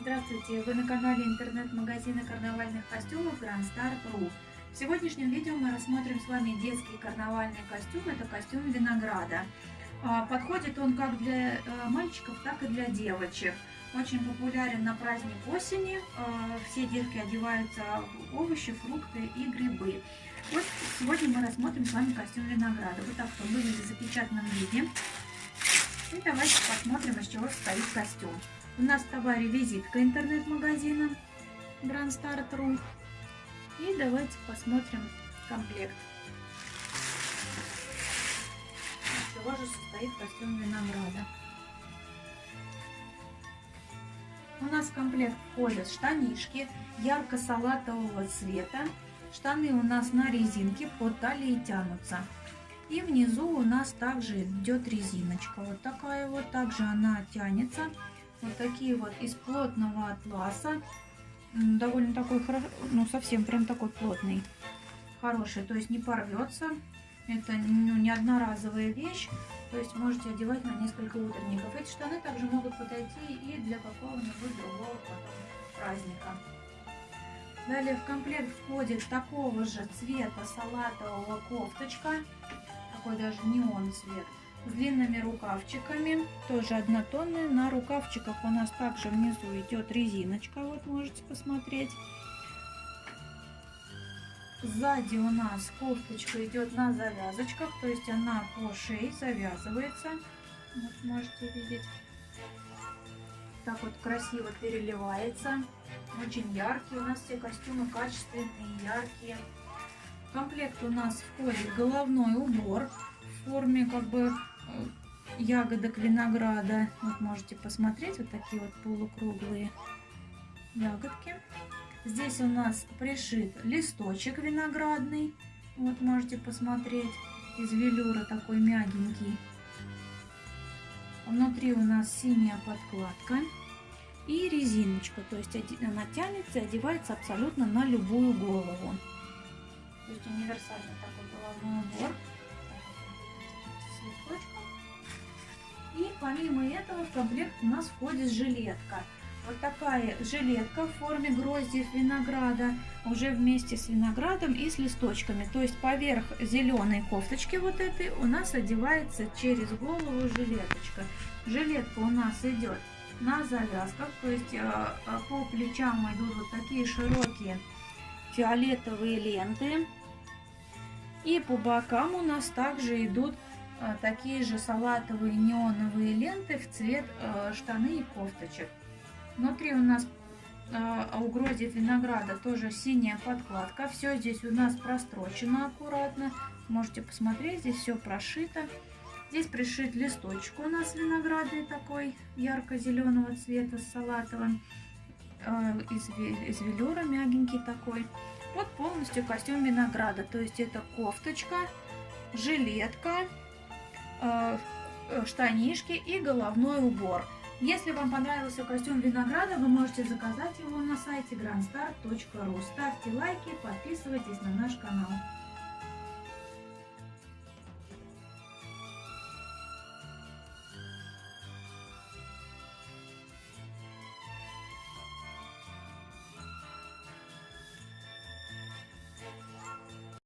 Здравствуйте! Вы на канале интернет-магазина карнавальных костюмов Grand Star.ru. В сегодняшнем видео мы рассмотрим с вами детский карнавальный костюм. Это костюм винограда. А, подходит он как для э, мальчиков, так и для девочек. Очень популярен на праздник осени. А, все детки одеваются в овощи, фрукты и грибы. Вот сегодня мы рассмотрим с вами костюм винограда. Вот так он выглядит в запечатанном виде. И давайте посмотрим, из чего состоит костюм. У нас в товаре визитка интернет-магазина Grand Start.ru. И давайте посмотрим комплект. Чего же состоит костюм винограда. У нас в комплект входят штанишки ярко-салатового цвета. Штаны у нас на резинке под талией тянутся. И внизу у нас также идет резиночка. Вот такая вот. Также она тянется. Вот такие вот из плотного атласа. Довольно такой, ну совсем прям такой плотный. Хороший, то есть не порвется. Это ну, не одноразовая вещь. То есть можете одевать на несколько утренников. Эти штаны также могут подойти и для какого-нибудь другого праздника. Далее в комплект входит такого же цвета салатового кофточка такой даже неон цвет. С длинными рукавчиками, тоже однотонные. На рукавчиках у нас также внизу идет резиночка, вот можете посмотреть. Сзади у нас кофточка идет на завязочках, то есть она по шее завязывается. Вот можете видеть. Так вот красиво переливается. Очень яркий. У нас все костюмы качественные, яркие. В комплект у нас входит головной убор в форме как бы ягодок винограда. Вот можете посмотреть, вот такие вот полукруглые ягодки. Здесь у нас пришит листочек виноградный. Вот можете посмотреть, из велюра такой мягенький. Внутри у нас синяя подкладка и резиночка. То есть она тянется и одевается абсолютно на любую голову. То есть универсальный такой головной убор. И помимо этого в комплект у нас входит жилетка. Вот такая жилетка в форме гроздьев винограда, уже вместе с виноградом и с листочками. То есть поверх зеленой кофточки вот этой у нас одевается через голову жилеточка. Жилетка у нас идет на завязках, то есть э, по плечам идут вот такие широкие фиолетовые ленты. И по бокам у нас также идут такие же салатовые неоновые ленты в цвет а, штаны и кофточек. Внутри у нас а, у гроздьев винограда тоже синяя подкладка. Все здесь у нас прострочено аккуратно. Можете посмотреть, здесь все прошито. Здесь пришит листочек у нас виноградный такой, ярко-зеленого цвета с салатовым. Из, из велюра мягенький такой. Вот полностью костюм винограда. То есть это кофточка, жилетка, э, э, штанишки и головной убор. Если вам понравился костюм винограда, вы можете заказать его на сайте grandstar.ru. Ставьте лайки, подписывайтесь на наш канал.